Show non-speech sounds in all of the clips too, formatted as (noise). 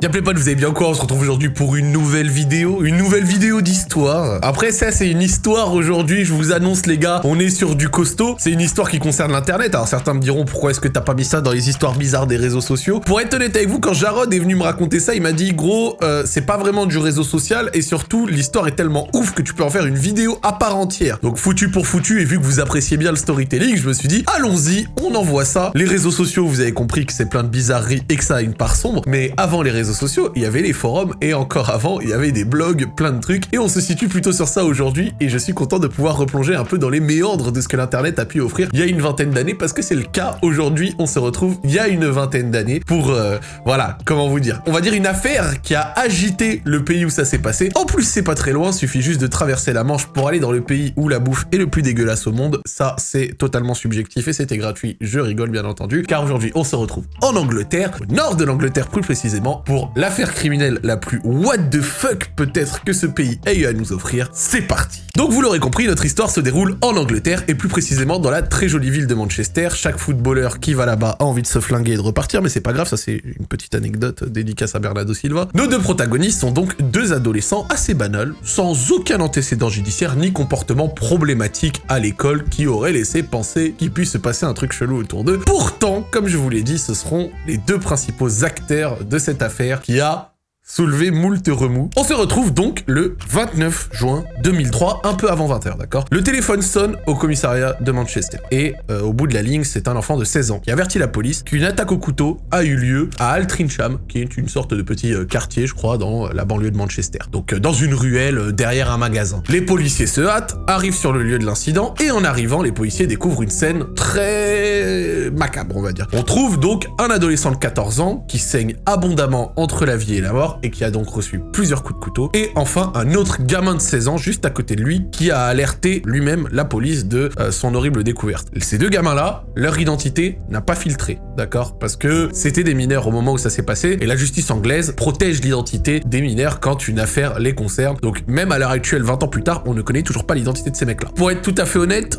Y'a pas vous avez bien quoi On se retrouve aujourd'hui pour une nouvelle vidéo, une nouvelle vidéo d'histoire. Après ça, c'est une histoire aujourd'hui, je vous annonce les gars, on est sur du costaud. C'est une histoire qui concerne l'internet. Alors certains me diront pourquoi est-ce que t'as pas mis ça dans les histoires bizarres des réseaux sociaux? Pour être honnête avec vous, quand Jarod est venu me raconter ça, il m'a dit gros, euh, c'est pas vraiment du réseau social et surtout l'histoire est tellement ouf que tu peux en faire une vidéo à part entière. Donc foutu pour foutu et vu que vous appréciez bien le storytelling, je me suis dit allons-y, on envoie ça. Les réseaux sociaux, vous avez compris que c'est plein de bizarreries et que ça a une part sombre, mais avant les réseaux sociaux, il y avait les forums et encore avant, il y avait des blogs, plein de trucs et on se situe plutôt sur ça aujourd'hui et je suis content de pouvoir replonger un peu dans les méandres de ce que l'internet a pu offrir il y a une vingtaine d'années parce que c'est le cas aujourd'hui, on se retrouve il y a une vingtaine d'années pour, euh, voilà, comment vous dire, on va dire une affaire qui a agité le pays où ça s'est passé. En plus, c'est pas très loin, suffit juste de traverser la Manche pour aller dans le pays où la bouffe est le plus dégueulasse au monde. Ça, c'est totalement subjectif et c'était gratuit, je rigole bien entendu, car aujourd'hui, on se retrouve en Angleterre, au nord de l'Angleterre plus précisément, pour l'affaire criminelle la plus what the fuck peut-être que ce pays ait eu à nous offrir. C'est parti Donc vous l'aurez compris, notre histoire se déroule en Angleterre, et plus précisément dans la très jolie ville de Manchester. Chaque footballeur qui va là-bas a envie de se flinguer et de repartir, mais c'est pas grave, ça c'est une petite anecdote dédicace à Bernardo Silva. Nos deux protagonistes sont donc deux adolescents assez banals, sans aucun antécédent judiciaire ni comportement problématique à l'école qui aurait laissé penser qu'il puisse se passer un truc chelou autour d'eux. Pourtant, comme je vous l'ai dit, ce seront les deux principaux acteurs de cette affaire qui a soulever moult remous. On se retrouve donc le 29 juin 2003, un peu avant 20h, d'accord? Le téléphone sonne au commissariat de Manchester. Et euh, au bout de la ligne, c'est un enfant de 16 ans qui avertit la police qu'une attaque au couteau a eu lieu à Altrincham, qui est une sorte de petit euh, quartier, je crois, dans la banlieue de Manchester. Donc euh, dans une ruelle derrière un magasin. Les policiers se hâtent, arrivent sur le lieu de l'incident, et en arrivant, les policiers découvrent une scène très macabre, on va dire. On trouve donc un adolescent de 14 ans qui saigne abondamment entre la vie et la mort, et qui a donc reçu plusieurs coups de couteau. Et enfin, un autre gamin de 16 ans juste à côté de lui qui a alerté lui-même la police de euh, son horrible découverte. Ces deux gamins-là, leur identité n'a pas filtré, d'accord? Parce que c'était des mineurs au moment où ça s'est passé, et la justice anglaise protège l'identité des mineurs quand une affaire les concerne. Donc même à l'heure actuelle, 20 ans plus tard, on ne connaît toujours pas l'identité de ces mecs-là. Pour être tout à fait honnête,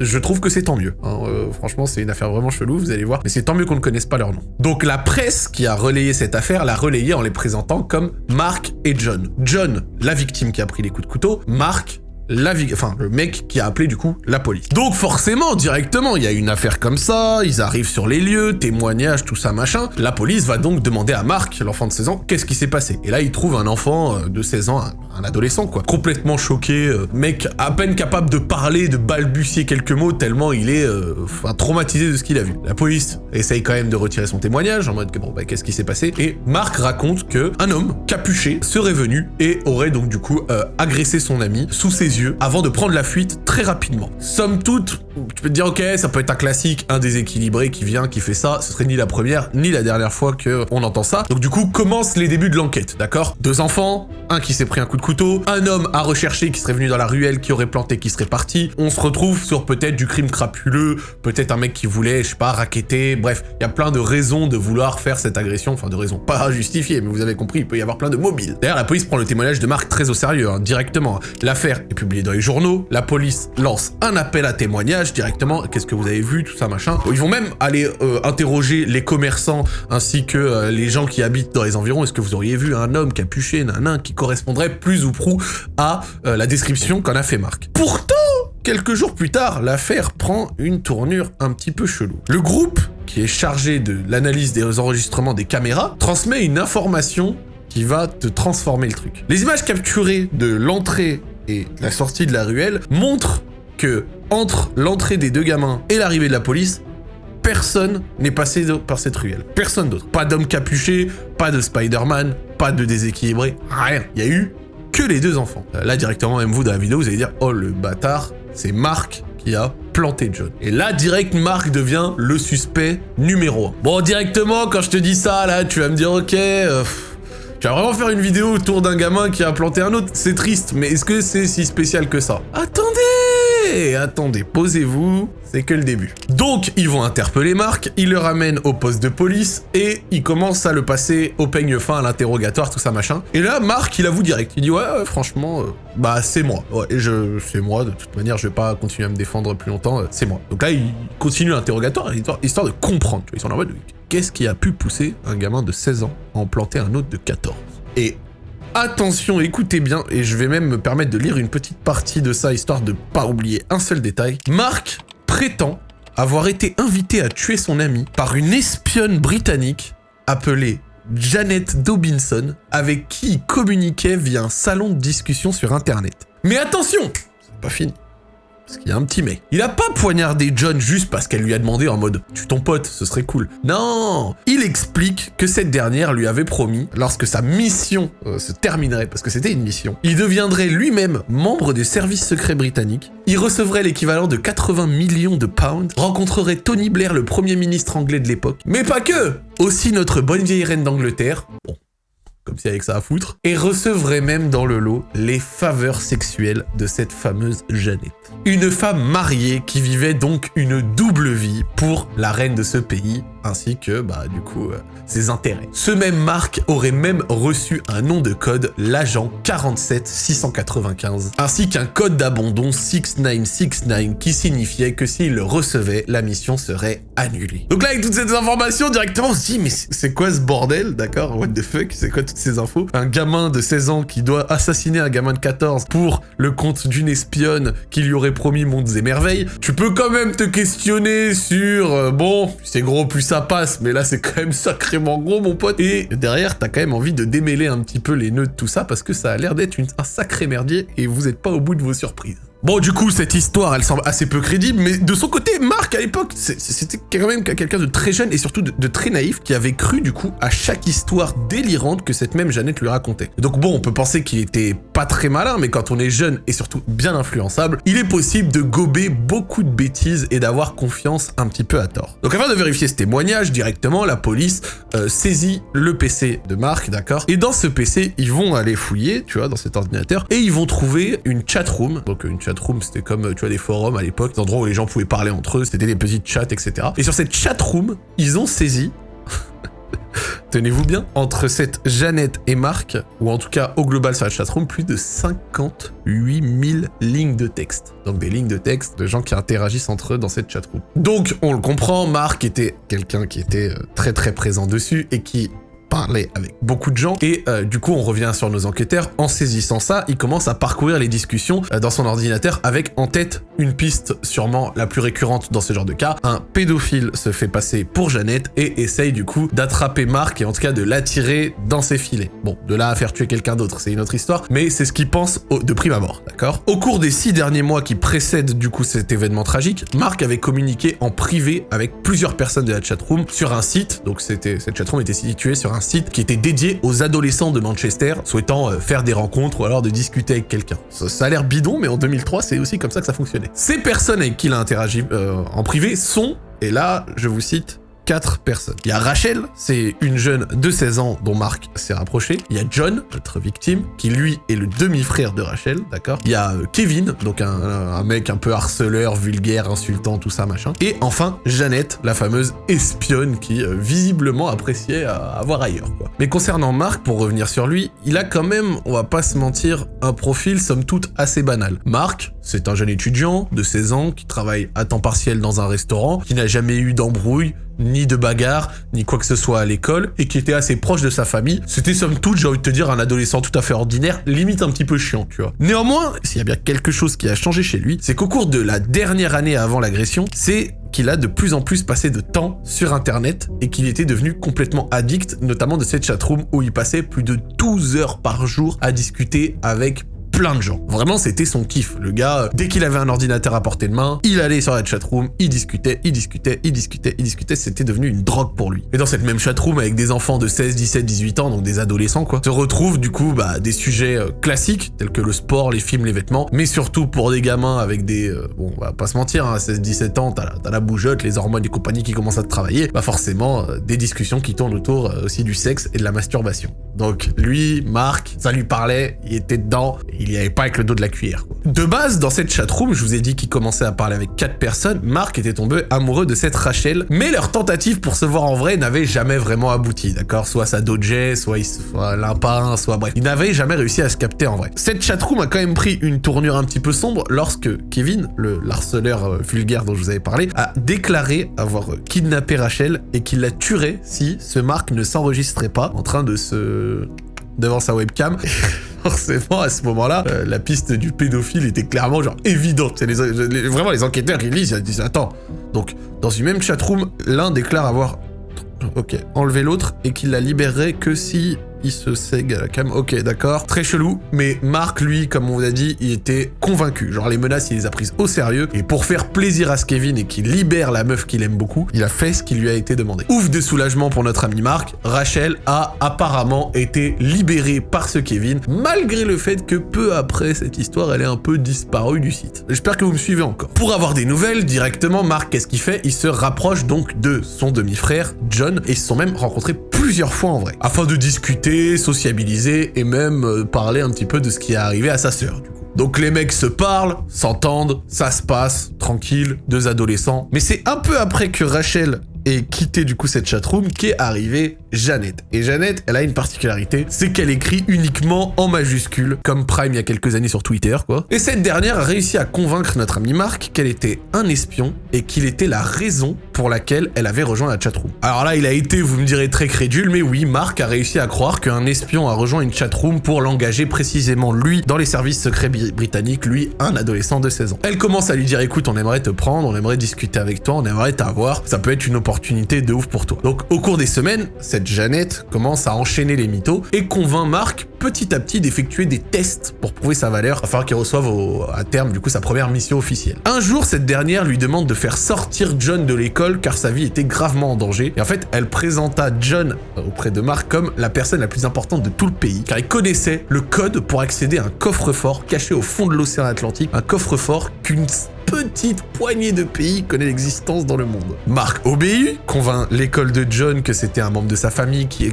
je trouve que c'est tant mieux. Hein. Euh, franchement, c'est une affaire vraiment chelou, vous allez voir. Mais c'est tant mieux qu'on ne connaisse pas leur nom. Donc la presse qui a relayé cette affaire l'a relayée en les présentant comme Mark et John. John, la victime qui a pris les coups de couteau. Mark, la enfin le mec qui a appelé du coup la police. Donc forcément, directement, il y a une affaire comme ça, ils arrivent sur les lieux, témoignages, tout ça machin. La police va donc demander à Marc, l'enfant de 16 ans, qu'est-ce qui s'est passé. Et là, il trouve un enfant euh, de 16 ans, un, adolescent quoi, complètement choqué, euh, mec à peine capable de parler, de balbutier quelques mots tellement il est euh, traumatisé de ce qu'il a vu. La police essaye quand même de retirer son témoignage en mode que bon bah qu'est-ce qui s'est passé et Marc raconte que un homme capuché serait venu et aurait donc du coup agressé son ami sous ses yeux avant de prendre la fuite très rapidement. Somme toute, tu peux te dire ok, ça peut être un classique, un déséquilibré qui vient, qui fait ça, ce serait ni la première, ni la dernière fois que on entend ça. Donc du coup, commencent les débuts de l'enquête, d'accord? Deux enfants, un qui s'est pris un coup de couteau, un homme à rechercher qui serait venu dans la ruelle, qui aurait planté, qui serait parti. On se retrouve sur peut-être du crime crapuleux, peut-être un mec qui voulait, je sais pas, raqueter, bref, il y a plein de raisons de vouloir faire cette agression, enfin de raisons pas justifiées, mais vous avez compris, il peut y avoir plein de mobiles. D'ailleurs, la police prend le témoignage de Marc très au sérieux, hein, directement. L'affaire est publiée dans les journaux, la police lance un appel à témoignage directement, qu'est-ce que vous avez vu, tout ça, machin. Ils vont même aller euh, interroger les commerçants ainsi que euh, les gens qui habitent dans les environs. Est-ce que vous auriez vu un homme capuché, nain, qui correspondrait plus ou prou à euh, la description qu'en a fait Marc? Pourtant, quelques jours plus tard, l'affaire prend une tournure un petit peu chelou. Le groupe, qui est chargé de l'analyse des enregistrements des caméras, transmet une information qui va te transformer le truc. Les images capturées de l'entrée et la sortie de la ruelle montrent que entre l'entrée des deux gamins et l'arrivée de la police, personne n'est passé par cette ruelle. Personne d'autre. Pas d'homme capuché, pas de Spider-Man, pas de déséquilibré, rien. Il y a eu que les deux enfants. Euh, là, directement, même vous, dans la vidéo, vous allez dire « Oh, le bâtard, c'est Marc qui a planté John. » Et là, direct, Marc devient le suspect numéro 1. Bon, directement, quand je te dis ça, là, tu vas me dire « Ok, euh, tu vas vraiment faire une vidéo autour d'un gamin qui a planté un autre. C'est triste, mais est-ce que c'est si spécial que ça? Hé, attendez, posez-vous, c'est que le début. Donc, ils vont interpeller Marc, ils le ramènent au poste de police, et ils commencent à le passer au peigne fin, à l'interrogatoire, tout ça, machin. Et là, Marc, il avoue direct. Il dit, ouais, franchement, euh, bah, c'est moi. Ouais, je, c'est moi, de toute manière, je vais pas continuer à me défendre plus longtemps, euh, c'est moi. Donc là, il continue l'interrogatoire, histoire, de comprendre. Ils sont en mode, qu'est-ce qui a pu pousser un gamin de 16 ans à en planter un autre de 14 Et Attention, écoutez bien, et je vais même me permettre de lire une petite partie de ça, histoire de pas oublier un seul détail. Marc prétend avoir été invité à tuer son ami par une espionne britannique appelée Janet Dobinson, avec qui il communiquait via un salon de discussion sur Internet. Mais attention C'est pas fini. Parce qu'il y a un petit mec. Il a pas poignardé John juste parce qu'elle lui a demandé en mode « Tu ton pote, ce serait cool ». Non. Il explique que cette dernière lui avait promis, lorsque sa mission euh, se terminerait, parce que c'était une mission, il deviendrait lui-même membre des services secrets britanniques, il recevrait l'équivalent de 80 millions de pounds, rencontrerait Tony Blair, le premier ministre anglais de l'époque, mais pas que. Aussi notre bonne vieille reine d'Angleterre, comme ça à foutre, et recevrait même dans le lot les faveurs sexuelles de cette fameuse Jeannette. Une femme mariée qui vivait donc une double vie pour la reine de ce pays, ainsi que, bah, du coup, euh, ses intérêts. Ce même Marc aurait même reçu un nom de code, l'agent 47695, ainsi qu'un code d'abandon 6969 qui signifiait que s'il le recevait, la mission serait annulée. Donc là, avec toutes ces informations, directement, on se dit, mais c'est quoi ce bordel, d'accord? What the fuck? C'est quoi toutes ces infos? Un gamin de 16 ans qui doit assassiner un gamin de 14 pour le compte d'une espionne qui lui aurait promis mondes et merveilles. Tu peux quand même te questionner sur, euh, bon, c'est gros, plus ça passe, mais là c'est quand même sacrément gros mon pote. Et derrière, t'as quand même envie de démêler un petit peu les nœuds de tout ça parce que ça a l'air d'être un sacré merdier et vous êtes pas au bout de vos surprises. Bon, du coup, cette histoire, elle semble assez peu crédible, mais de son côté, Marc, à l'époque, c'était quand même quelqu'un de très jeune et surtout de, très naïf qui avait cru, du coup, à chaque histoire délirante que cette même Jeannette lui racontait. Donc bon, on peut penser qu'il était pas très malin, mais quand on est jeune et surtout bien influençable, il est possible de gober beaucoup de bêtises et d'avoir confiance un petit peu à tort. Donc afin de vérifier ce témoignage, directement, la police euh, saisit le PC de Marc, d'accord? Et dans ce PC, ils vont aller fouiller, tu vois, dans cet ordinateur, et ils vont trouver une chatroom, donc une chatroom, c'était comme, tu vois, des forums à l'époque, des endroits où les gens pouvaient parler entre eux, c'était des petites chats, etc. Et sur cette chatroom, ils ont saisi (laughs) tenez-vous bien, entre cette Jeannette et Marc, ou en tout cas au global sur la chatroom, plus de 58 000 lignes de texte. Donc des lignes de texte de gens qui interagissent entre eux dans cette chatroom. Donc on le comprend, Marc était quelqu'un qui était euh, très très présent dessus et qui parler avec beaucoup de gens. Et euh, du coup, on revient sur nos enquêteurs. En saisissant ça, il commence à parcourir les discussions euh, dans son ordinateur avec en tête une piste sûrement la plus récurrente dans ce genre de cas. Un pédophile se fait passer pour Jeannette et essaye du coup d'attraper Marc et en tout cas de l'attirer dans ses filets. Bon, de là à faire tuer quelqu'un d'autre, c'est une autre histoire, mais c'est ce qu'il pense de prime abord, d'accord? Au cours des six derniers mois qui précèdent du coup cet événement tragique, Marc avait communiqué en privé avec plusieurs personnes de la chatroom sur un site, donc c'était cette chatroom était située sur un site qui était dédié aux adolescents de Manchester souhaitant euh, faire des rencontres ou alors de discuter avec quelqu'un. Ça, a l'air bidon, mais en 2003, c'est aussi comme ça que ça fonctionnait. Ces personnes avec qui il a interagi euh, en privé sont, et là, je vous cite, quatre personnes. Il y a Rachel, c'est une jeune de 16 ans dont Marc s'est rapproché. Il y a John, notre victime, qui lui est le demi-frère de Rachel, d'accord? Il y a euh, Kevin, donc un, mec un peu harceleur, vulgaire, insultant, tout ça, machin. Et enfin, Jeannette, la fameuse espionne qui euh, visiblement appréciait à avoir ailleurs, quoi. Mais concernant Marc, pour revenir sur lui, il a quand même, on va pas se mentir, un profil somme toute assez banal. Marc, c'est un jeune étudiant de 16 ans qui travaille à temps partiel dans un restaurant, qui n'a jamais eu d'embrouille, ni de bagarre, ni quoi que ce soit à l'école, et qui était assez proche de sa famille. C'était somme toute, j'ai envie de te dire, un adolescent tout à fait ordinaire, limite un petit peu chiant, tu vois. Néanmoins, s'il y a bien quelque chose qui a changé chez lui, c'est qu'au cours de la dernière année avant l'agression, c'est qu'il a de plus en plus passé de temps sur internet et qu'il était devenu complètement addict, notamment de cette chatroom où il passait plus de 12 heures par jour à discuter avec plein de gens. Vraiment, c'était son kiff. Le gars, dès qu'il avait un ordinateur à portée de main, il allait sur la chatroom, il discutait, il discutait, il discutait, il discutait. C'était devenu une drogue pour lui. Et dans cette même chatroom, avec des enfants de 16, 17, 18 ans, donc des adolescents, quoi, se retrouvent du coup bah, des sujets euh, classiques, tels que le sport, les films, les vêtements, mais surtout pour des gamins avec des... Euh, bon, on va pas se mentir, hein, 16, 17 ans, t'as la, la bougeotte, les hormones et compagnie qui commencent à te travailler, bah forcément, euh, des discussions qui tournent autour aussi du sexe et de la masturbation. Donc lui, Marc, ça lui parlait, il était dedans, n'y avait pas avec le dos de la cuillère. De base, dans cette chatroom, je vous ai dit qu'il commençait à parler avec quatre personnes, Marc était tombé amoureux de cette Rachel, mais leur tentative pour se voir en vrai n'avait jamais vraiment abouti, d'accord? Soit ça dodgeait, soit, il, soit l'impin, soit bref. Il n'avait jamais réussi à se capter en vrai. Cette chatroom a quand même pris une tournure un petit peu sombre lorsque Kevin, le harceleur euh, vulgaire dont je vous avais parlé, a déclaré avoir kidnappé Rachel et qu'il la tuerait si ce Marc ne s'enregistrait pas en train de se... devant sa webcam. (laughs) forcément, à ce moment-là, euh, la piste du pédophile était clairement genre évidente. Les, vraiment, les enquêteurs, ils lisent, ils disent, attends. Donc, dans une même chatroom, l'un déclare avoir, enlevé l'autre et qu'il la libérerait que si il se sègue à la cam. Ok, d'accord. Très chelou. Mais Marc, lui, comme on vous a dit, il était convaincu. Genre, les menaces, il les a prises au sérieux. Et pour faire plaisir à ce Kevin et qu'il libère la meuf qu'il aime beaucoup, il a fait ce qui lui a été demandé. Ouf de soulagement pour notre ami Marc. Rachel a apparemment été libérée par ce Kevin, malgré le fait que peu après cette histoire, elle est un peu disparue du site. J'espère que vous me suivez encore. Pour avoir des nouvelles, directement, Marc, qu'est-ce qu'il fait? Il se rapproche donc de son demi-frère, John, et ils se sont même rencontrés plusieurs fois en vrai, afin de discuter sociabiliser et même euh, parler un petit peu de ce qui est arrivé à sa sœur. Donc les mecs se parlent, s'entendent, ça se passe, tranquille, deux adolescents. Mais c'est un peu après que Rachel ait quitté du coup cette chatroom qu'est arrivée Jeannette. Et Jeannette, elle a une particularité, c'est qu'elle écrit uniquement en majuscule, comme Prime il y a quelques années sur Twitter, quoi. Et cette dernière a réussi à convaincre notre ami Marc qu'elle était un espion et qu'il était la raison pour laquelle elle avait rejoint la chatroom. Alors là, il a été, vous me direz, très crédule, mais oui, Marc a réussi à croire qu'un espion a rejoint une chatroom pour l'engager précisément lui dans les services secrets britanniques, lui, un adolescent de 16 ans. Elle commence à lui dire, écoute, on aimerait te prendre, on aimerait discuter avec toi, on aimerait t'avoir, ça peut être une opportunité de ouf pour toi. Donc au cours des semaines, cette Jeannette commence à enchaîner les mythos et convainc Marc petit à petit d'effectuer des tests pour prouver sa valeur afin qu'il reçoive à terme du coup sa première mission officielle. Un jour, cette dernière lui demande de faire sortir John de l'école car sa vie était gravement en danger et en fait, elle présenta John auprès de Marc comme la personne la plus importante de tout le pays car il connaissait le code pour accéder à un coffre-fort caché au fond de l'océan Atlantique, un coffre-fort qu'une petite poignée de pays connaît l'existence dans le monde. Marc obéit, convainc l'école de John que c'était un membre de sa famille qui,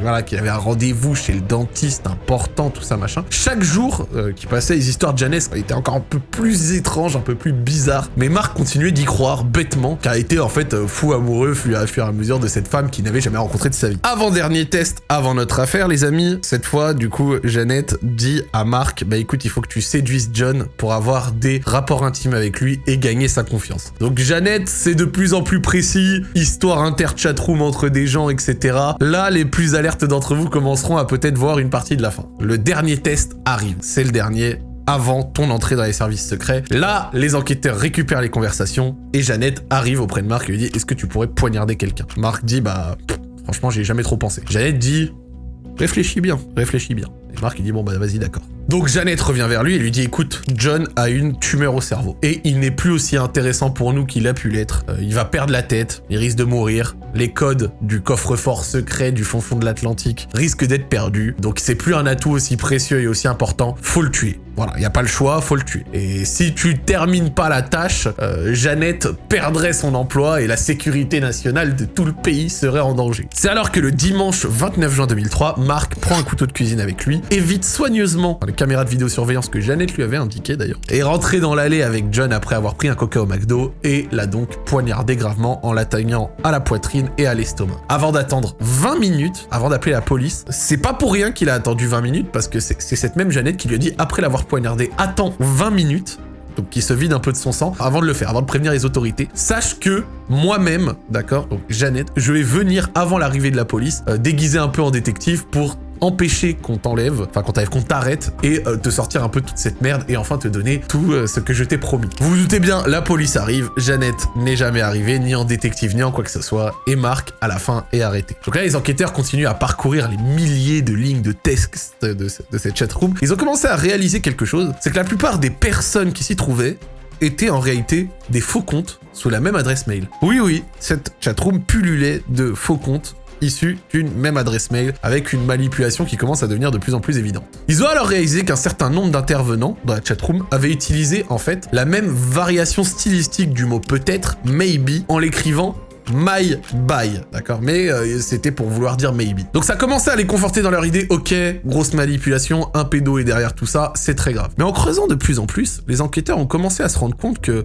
voilà, qui avait un rendez-vous chez le dentiste important, tout ça machin. Chaque jour euh, qui passait, les histoires de Janice étaient encore un peu plus étranges, un peu plus bizarres. Mais Marc continuait d'y croire bêtement, car était en fait euh, fou amoureux au fur et à mesure de cette femme qu'il n'avait jamais rencontrée de sa vie. Avant-dernier test, avant notre affaire, les amis, cette fois, du coup, Jeannette dit à Marc, bah écoute, il faut que tu séduises John pour avoir des rapports intimes avec lui et gagner sa confiance. Donc Jeannette, c'est de plus en plus précis, histoire inter-chatroom entre des gens, etc. Là, les plus alertes d'entre vous commenceront à peut-être voir une partie de la fin. Le dernier test arrive, c'est le dernier, avant ton entrée dans les services secrets. Là, les enquêteurs récupèrent les conversations et Jeannette arrive auprès de Marc et lui dit « Est-ce que tu pourrais poignarder quelqu'un ?» Marc dit « Bah, franchement, j'ai jamais trop pensé. » Jeannette dit « Réfléchis bien, réfléchis bien. » Et Marc il dit « Bon, bah vas-y, d'accord. » Donc Jeannette revient vers lui et lui dit écoute, John a une tumeur au cerveau et il n'est plus aussi intéressant pour nous qu'il a pu l'être. Euh, il va perdre la tête, il risque de mourir, les codes du coffre-fort secret du fond fond de l'Atlantique risquent d'être perdus, donc c'est plus un atout aussi précieux et aussi important, faut le tuer. Voilà, il n'y a pas le choix, faut le tuer. Et si tu termines pas la tâche, euh, Jeannette perdrait son emploi et la sécurité nationale de tout le pays serait en danger. C'est alors que le dimanche 29 juin 2003, Marc prend un couteau de cuisine avec lui, évite soigneusement caméra de vidéosurveillance que Jeannette lui avait indiqué d'ailleurs, est rentré dans l'allée avec John après avoir pris un coca au McDo et l'a donc poignardé gravement en l'atteignant à la poitrine et à l'estomac. Avant d'attendre 20 minutes, avant d'appeler la police, c'est pas pour rien qu'il a attendu 20 minutes parce que c'est cette même Jeannette qui lui a dit après l'avoir poignardé, attends 20 minutes donc qui se vide un peu de son sang, avant de le faire, avant de prévenir les autorités. Sache que moi-même, d'accord, donc Jeannette, je vais venir avant l'arrivée de la police, euh, déguisé un peu en détective pour empêcher qu'on t'enlève, enfin qu'on t'arrête et euh, te sortir un peu toute cette merde et enfin te donner tout euh, ce que je t'ai promis. Vous vous doutez bien, la police arrive, Jeannette n'est jamais arrivée, ni en détective, ni en quoi que ce soit, et Marc, à la fin, est arrêté. Donc là, les enquêteurs continuent à parcourir les milliers de lignes de texte de, de cette chatroom. Ils ont commencé à réaliser quelque chose, c'est que la plupart des personnes qui s'y trouvaient étaient en réalité des faux comptes sous la même adresse mail. Oui, oui, cette chatroom pullulait de faux comptes issus d'une même adresse mail, avec une manipulation qui commence à devenir de plus en plus évidente. Ils ont alors réalisé qu'un certain nombre d'intervenants dans la chatroom avaient utilisé en fait la même variation stylistique du mot peut-être, maybe, en l'écrivant my bye, d'accord? Mais euh, c'était pour vouloir dire maybe. Donc ça commençait à les conforter dans leur idée, ok, grosse manipulation, un pédo est derrière tout ça, c'est très grave. Mais en creusant de plus en plus, les enquêteurs ont commencé à se rendre compte que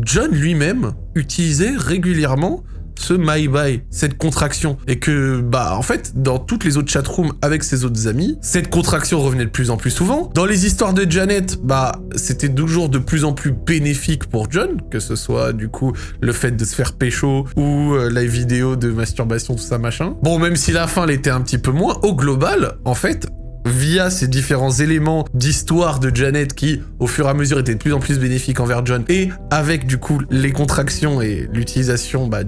John lui-même utilisait régulièrement ce my bye, cette contraction. Et que, bah, en fait, dans toutes les autres chatrooms avec ses autres amis, cette contraction revenait de plus en plus souvent. Dans les histoires de Janet, bah, c'était toujours de plus en plus bénéfique pour John, que ce soit, du coup, le fait de se faire pécho ou euh, la vidéo de masturbation, tout ça, machin. Bon, même si la fin l'était un petit peu moins, au global, en fait, via ces différents éléments d'histoire de Janet qui, au fur et à mesure, étaient de plus en plus bénéfiques envers John, et avec, du coup, les contractions et l'utilisation, bah,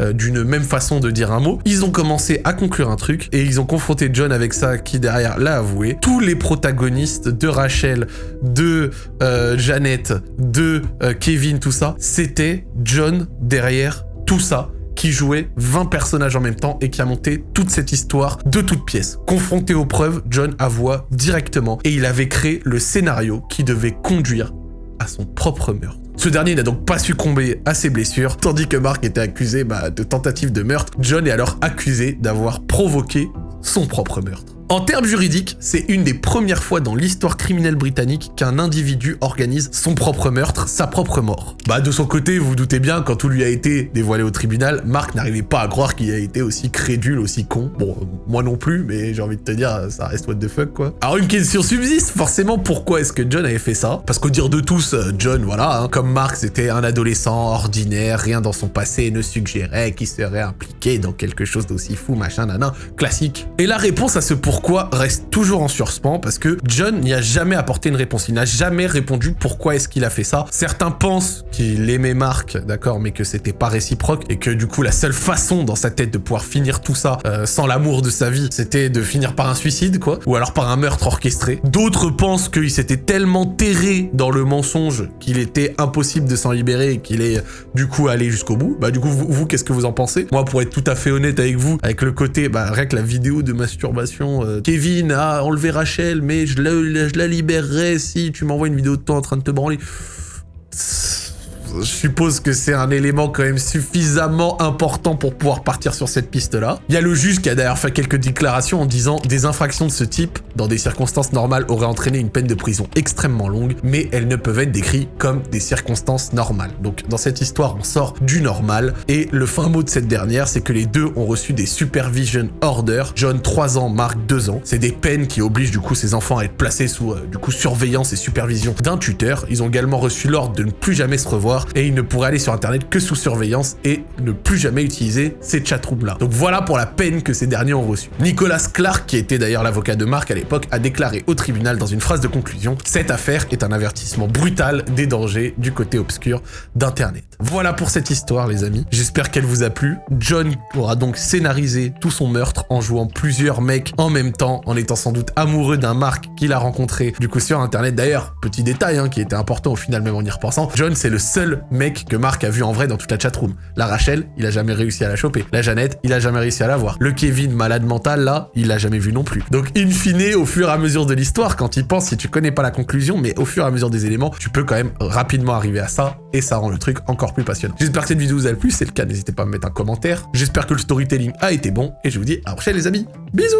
euh, d'une même façon de dire un mot, ils ont commencé à conclure un truc, et ils ont confronté John avec ça, qui derrière l'a avoué. Tous les protagonistes de Rachel, de euh, Janet, de euh, Kevin, tout ça, c'était John derrière tout ça qui jouait 20 personnages en même temps et qui a monté toute cette histoire de toutes pièces. Confronté aux preuves, John avoua directement et il avait créé le scénario qui devait conduire à son propre meurtre. Ce dernier n'a donc pas succombé à ses blessures, tandis que Mark était accusé bah, de tentative de meurtre. John est alors accusé d'avoir provoqué son propre meurtre. En termes juridiques, c'est une des premières fois dans l'histoire criminelle britannique qu'un individu organise son propre meurtre, sa propre mort. Bah de son côté, vous, vous doutez bien, quand tout lui a été dévoilé au tribunal, Mark n'arrivait pas à croire qu'il a été aussi crédule, aussi con. Bon, moi non plus, mais j'ai envie de te dire, ça reste what the fuck quoi. Alors une question subsiste, forcément, pourquoi est-ce que John avait fait ça? Parce qu'au dire de tous, euh, John, voilà, hein, comme Mark, c'était un adolescent ordinaire, rien dans son passé ne suggérait qu'il serait impliqué dans quelque chose d'aussi fou, machin, nanan, classique. Et la réponse à ce pourquoi pourquoi reste toujours en surspan parce que John n'y a jamais apporté une réponse. Il n'a jamais répondu pourquoi est-ce qu'il a fait ça. Certains pensent qu'il aimait Marc, d'accord, mais que c'était pas réciproque et que du coup la seule façon dans sa tête de pouvoir finir tout ça euh, sans l'amour de sa vie, c'était de finir par un suicide, quoi, ou alors par un meurtre orchestré. D'autres pensent qu'il s'était tellement terré dans le mensonge qu'il était impossible de s'en libérer et qu'il est du coup allé jusqu'au bout. Bah du coup, vous, qu'est-ce que vous en pensez? Moi, pour être tout à fait honnête avec vous, avec le côté, bah rien que la vidéo de masturbation euh, Kevin a enlevé Rachel, mais je la, je la libérerai si tu m'envoies une vidéo de toi en train de te branler je suppose que c'est un élément quand même suffisamment important pour pouvoir partir sur cette piste-là. Il y a le juge qui a d'ailleurs fait quelques déclarations en disant des infractions de ce type, dans des circonstances normales, auraient entraîné une peine de prison extrêmement longue, mais elles ne peuvent être décrites comme des circonstances normales. Donc dans cette histoire, on sort du normal, et le fin mot de cette dernière, c'est que les deux ont reçu des supervision orders. John, 3 ans, Mark, 2 ans. C'est des peines qui obligent du coup ces enfants à être placés sous euh, du coup surveillance et supervision d'un tuteur. Ils ont également reçu l'ordre de ne plus jamais se revoir et il ne pourrait aller sur internet que sous surveillance et ne plus jamais utiliser ces chatrooms là. Donc voilà pour la peine que ces derniers ont reçue. Nicolas Clark, qui était d'ailleurs l'avocat de Mark à l'époque, a déclaré au tribunal dans une phrase de conclusion « Cette affaire est un avertissement brutal des dangers du côté obscur d'internet ». Voilà pour cette histoire les amis, j'espère qu'elle vous a plu. John pourra donc scénariser tout son meurtre en jouant plusieurs mecs en même temps, en étant sans doute amoureux d'un Mark qu'il a rencontré du coup sur internet. D'ailleurs, petit détail hein, qui était important au final même en y repensant, John c'est le mec que Marc a vu en vrai dans toute la chatroom. La Rachel, il a jamais réussi à la choper. La Jeannette, il a jamais réussi à la voir. Le Kevin, malade mental, là, il l'a jamais vu non plus. Donc, in fine, au fur et à mesure de l'histoire, quand il pense, si tu connais pas la conclusion, mais au fur et à mesure des éléments, tu peux quand même rapidement arriver à ça, et ça rend le truc encore plus passionnant. J'espère que cette vidéo vous a plu, c'est le cas, n'hésitez pas à me mettre un commentaire. J'espère que le storytelling a été bon, et je vous dis à la prochaine les amis. Bisous